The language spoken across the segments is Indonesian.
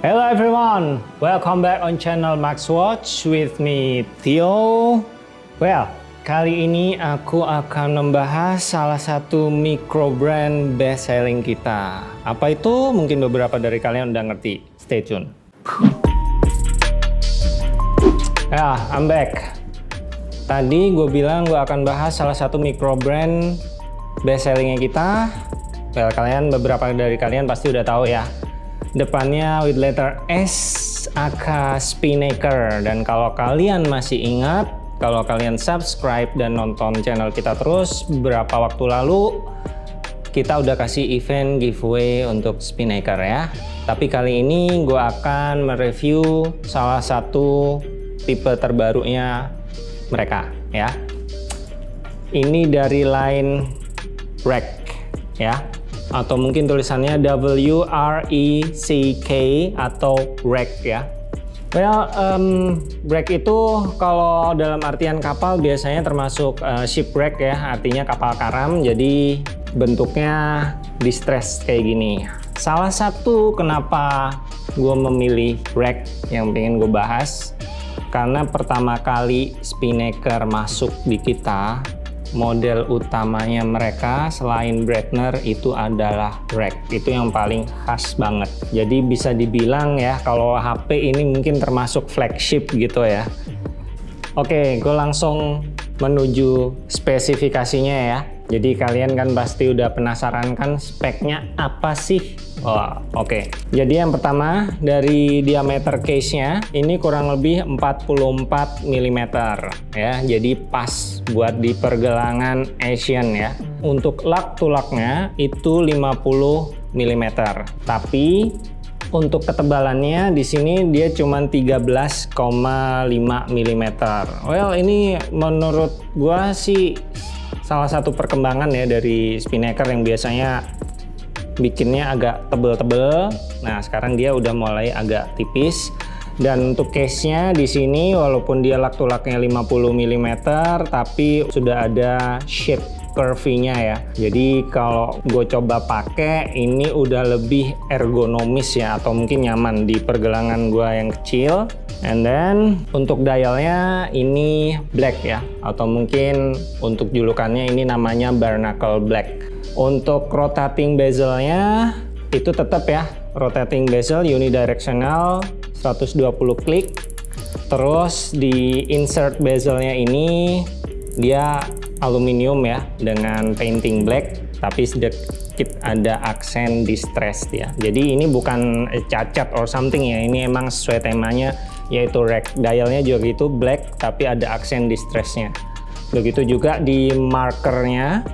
Hello everyone, welcome back on channel Max Watch with me Theo. Well, kali ini aku akan membahas salah satu micro brand best selling kita. Apa itu? Mungkin beberapa dari kalian udah ngerti. Stay tune. Ya, I'm back. Tadi gue bilang gue akan bahas salah satu micro brand best sellingnya kita. Well, kalian beberapa dari kalian pasti udah tahu ya depannya with letter S aka Spinnaker. Dan kalau kalian masih ingat kalau kalian subscribe dan nonton channel kita terus beberapa waktu lalu kita udah kasih event giveaway untuk Spinnaker ya. Tapi kali ini gue akan mereview salah satu tipe terbarunya mereka ya. Ini dari line Rack ya atau mungkin tulisannya W R E C K atau wreck ya. Well, um, wreck itu kalau dalam artian kapal biasanya termasuk uh, shipwreck ya, artinya kapal karam. Jadi bentuknya distress kayak gini. Salah satu kenapa gue memilih wreck yang pengen gue bahas, karena pertama kali Spinnaker masuk di kita model utamanya mereka selain Bretner itu adalah rack. Itu yang paling khas banget. Jadi bisa dibilang ya kalau HP ini mungkin termasuk flagship gitu ya. Oke gue langsung menuju spesifikasinya ya jadi kalian kan pasti udah penasaran kan speknya apa sih Oh, oke. Okay. Jadi yang pertama dari diameter case-nya ini kurang lebih 44 mm ya. Jadi pas buat di pergelangan Asian ya. Untuk lug to lug-nya itu 50 mm. Tapi untuk ketebalannya di sini dia cuma 13,5 mm. Well, ini menurut gua sih salah satu perkembangan ya dari Spinnaker yang biasanya bikinnya agak tebel-tebel. Nah, sekarang dia udah mulai agak tipis. Dan untuk case-nya di sini walaupun dia lak-tulaknya 50 mm tapi sudah ada shape curvy-nya ya. Jadi kalau gue coba pakai ini udah lebih ergonomis ya atau mungkin nyaman di pergelangan gue yang kecil. And then untuk dialnya ini black ya atau mungkin untuk julukannya ini namanya barnacle black. Untuk rotating bezelnya itu tetap ya, rotating bezel unidirectional 120 klik. Terus di insert bezelnya ini dia aluminium ya dengan painting black tapi sedikit ada aksen distress ya. Jadi ini bukan cacat or something ya, ini emang sesuai temanya yaitu rack dialnya juga gitu black tapi ada aksen distressnya. Begitu juga di markernya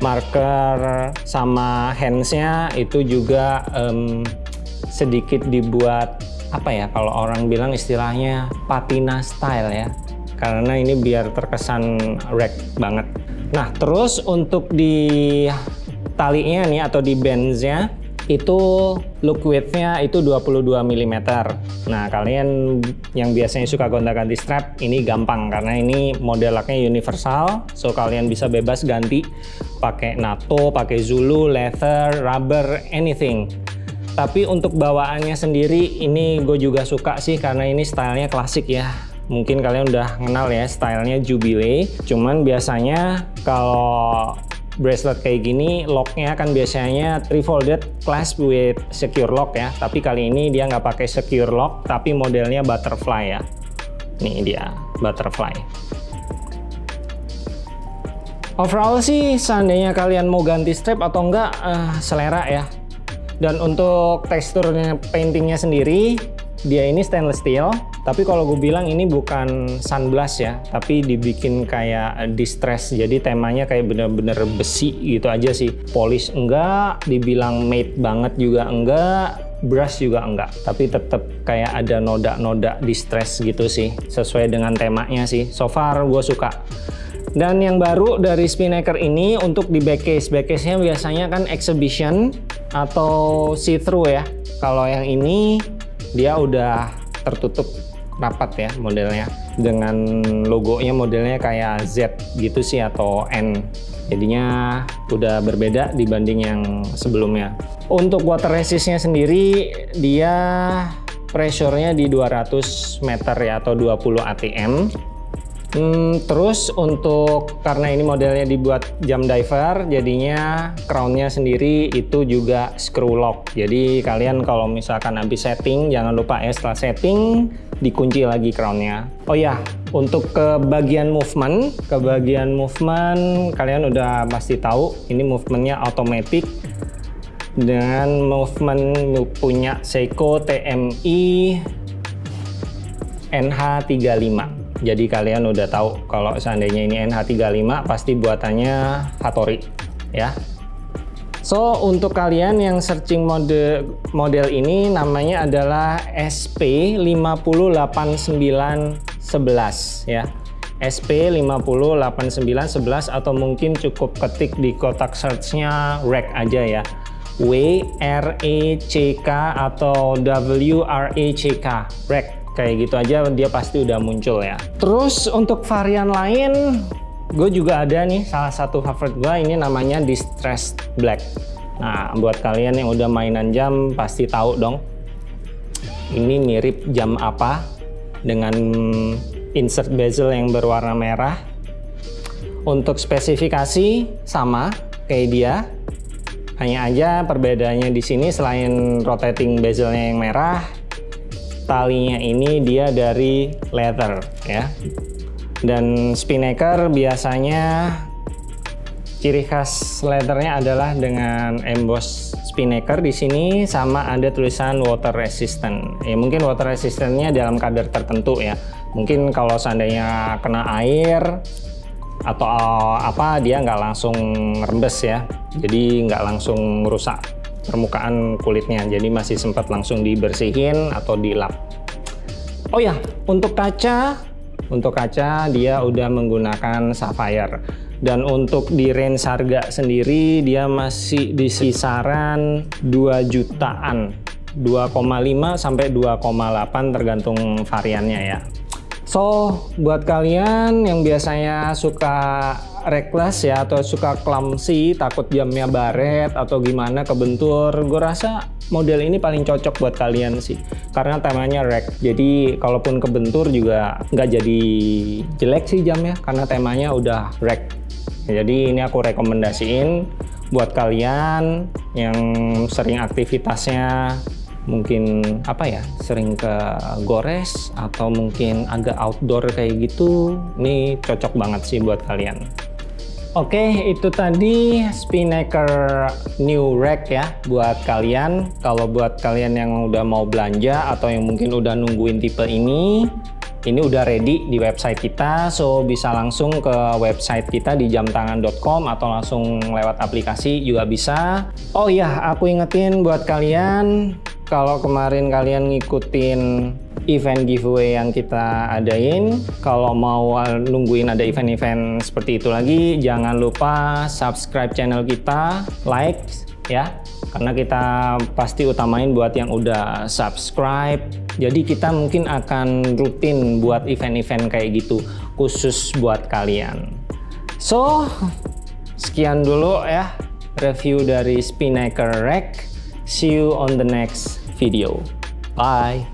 marker sama handsnya itu juga um, sedikit dibuat apa ya kalau orang bilang istilahnya patina style ya karena ini biar terkesan rack banget nah terus untuk di talinya nih atau di bandsnya itu look width-nya itu 22 mm. Nah, kalian yang biasanya suka gonta-ganti strap, ini gampang karena ini model laknya universal, so kalian bisa bebas ganti pakai NATO, pakai Zulu, leather, rubber, anything. Tapi untuk bawaannya sendiri ini gue juga suka sih karena ini stylenya klasik ya. Mungkin kalian udah kenal ya stylenya Jubilee. Cuman biasanya kalau bracelet kayak gini locknya kan biasanya three folded clasp with secure lock ya. Tapi kali ini dia nggak pakai secure lock tapi modelnya butterfly ya. Nih dia butterfly. Overall sih seandainya kalian mau ganti strap atau enggak uh, selera ya. Dan untuk teksturnya paintingnya sendiri dia ini stainless steel tapi kalau gue bilang ini bukan sunblast ya, tapi dibikin kayak distress. Jadi temanya kayak bener-bener besi gitu aja sih. Polish enggak, dibilang matte banget juga enggak, brush juga enggak. Tapi tetap kayak ada noda-noda distress gitu sih. Sesuai dengan temanya sih. So far gue suka. Dan yang baru dari Spinnaker ini untuk di back case. Back case-nya biasanya kan exhibition atau see-through ya. Kalau yang ini dia udah tertutup rapat ya modelnya dengan logonya modelnya kayak Z gitu sih atau N. Jadinya udah berbeda dibanding yang sebelumnya. Untuk water resistnya sendiri dia pressure-nya di 200 meter ya atau 20 atm Hmm, terus untuk karena ini modelnya dibuat jam diver, jadinya crownnya sendiri itu juga screw lock. Jadi kalian kalau misalkan habis setting, jangan lupa ya setelah setting dikunci lagi crownnya. Oh ya, untuk ke bagian movement, ke bagian movement kalian udah pasti tahu ini movementnya automatic dengan movement punya Seiko TMI NH35 jadi kalian udah tahu kalau seandainya ini NH35 pasti buatannya Hattori ya. So untuk kalian yang searching mode model ini namanya adalah SP508911 ya. SP508911 atau mungkin cukup ketik di kotak searchnya REC aja ya. W R E C K atau W R E C K REC kayak gitu aja dia pasti udah muncul ya. Terus untuk varian lain gue juga ada nih salah satu favorit gue ini namanya distressed black. Nah buat kalian yang udah mainan jam pasti tahu dong. Ini mirip jam apa dengan insert bezel yang berwarna merah. Untuk spesifikasi sama kayak dia. Hanya aja perbedaannya di sini selain rotating bezelnya yang merah talinya ini dia dari leather ya. Dan spinnaker biasanya ciri khas leathernya adalah dengan emboss spinnaker di sini sama ada tulisan water resistant. Ya mungkin water resistantnya dalam kadar tertentu ya. Mungkin kalau seandainya kena air atau apa dia nggak langsung rembes ya. Jadi nggak langsung rusak permukaan kulitnya. Jadi masih sempat langsung dibersihin atau dilap. Oh ya untuk kaca untuk kaca dia udah menggunakan sapphire. Dan untuk di range harga sendiri dia masih di kisaran 2 jutaan. 2,5 sampai 2,8 tergantung variannya ya. So, buat kalian yang biasanya suka reckless ya atau suka clumsy, takut jamnya baret atau gimana kebentur, gue rasa model ini paling cocok buat kalian sih. Karena temanya rek, jadi kalaupun kebentur juga nggak jadi jelek sih jamnya karena temanya udah rek. Jadi ini aku rekomendasiin buat kalian yang sering aktivitasnya mungkin apa ya sering ke gores atau mungkin agak outdoor kayak gitu ini cocok banget sih buat kalian Oke itu tadi Spinnaker New Rack ya buat kalian. Kalau buat kalian yang udah mau belanja atau yang mungkin udah nungguin tipe ini ini udah ready di website kita. So bisa langsung ke website kita di jamtangan.com atau langsung lewat aplikasi juga bisa. Oh iya aku ingetin buat kalian kalau kemarin kalian ngikutin event giveaway yang kita adain kalau mau nungguin ada event-event seperti itu lagi jangan lupa subscribe channel kita like ya. Karena kita pasti utamain buat yang udah subscribe. Jadi kita mungkin akan rutin buat event-event kayak gitu khusus buat kalian. So sekian dulu ya review dari Spinnaker Rack see you on the next video. Bye